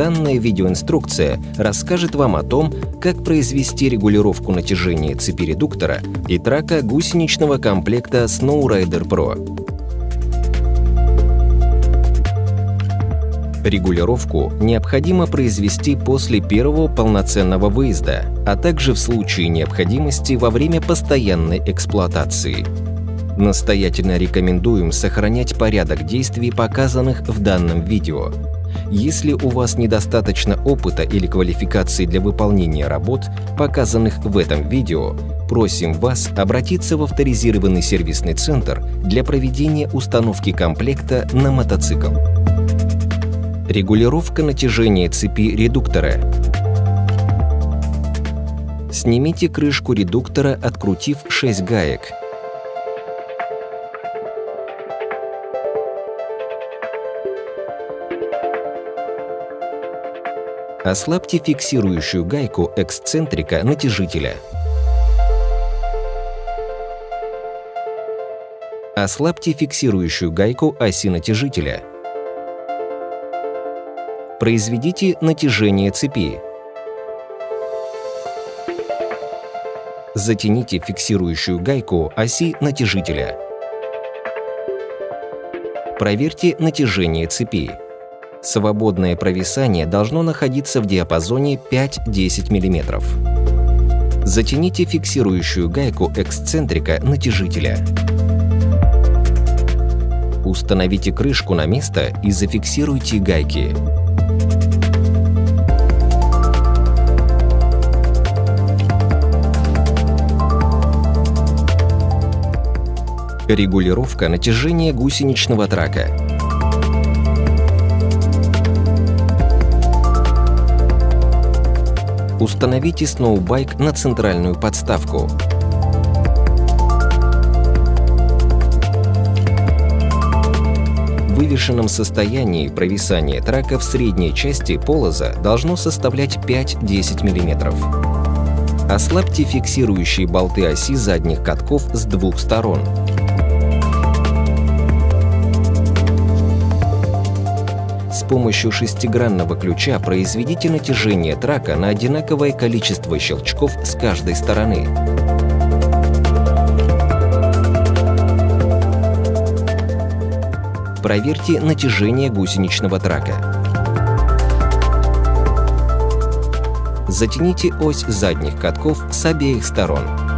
Данная видеоинструкция расскажет вам о том, как произвести регулировку натяжения цепи редуктора и трака гусеничного комплекта Snowrider Pro. Регулировку необходимо произвести после первого полноценного выезда, а также в случае необходимости во время постоянной эксплуатации. Настоятельно рекомендуем сохранять порядок действий, показанных в данном видео. Если у вас недостаточно опыта или квалификации для выполнения работ, показанных в этом видео, просим вас обратиться в авторизированный сервисный центр для проведения установки комплекта на мотоцикл. Регулировка натяжения цепи редуктора. Снимите крышку редуктора, открутив 6 гаек. Ослабьте фиксирующую гайку эксцентрика натяжителя. Ослабьте фиксирующую гайку оси натяжителя. Произведите натяжение цепи. Затяните фиксирующую гайку оси натяжителя. Проверьте натяжение цепи. Свободное провисание должно находиться в диапазоне 5-10 мм. Затяните фиксирующую гайку эксцентрика натяжителя. Установите крышку на место и зафиксируйте гайки. Регулировка натяжения гусеничного трака. Установите сноубайк на центральную подставку. В вывешенном состоянии провисание трака в средней части полоза должно составлять 5-10 мм. Ослабьте фиксирующие болты оси задних катков с двух сторон. Помощью шестигранного ключа произведите натяжение трака на одинаковое количество щелчков с каждой стороны. Проверьте натяжение гусеничного трака. Затяните ось задних катков с обеих сторон.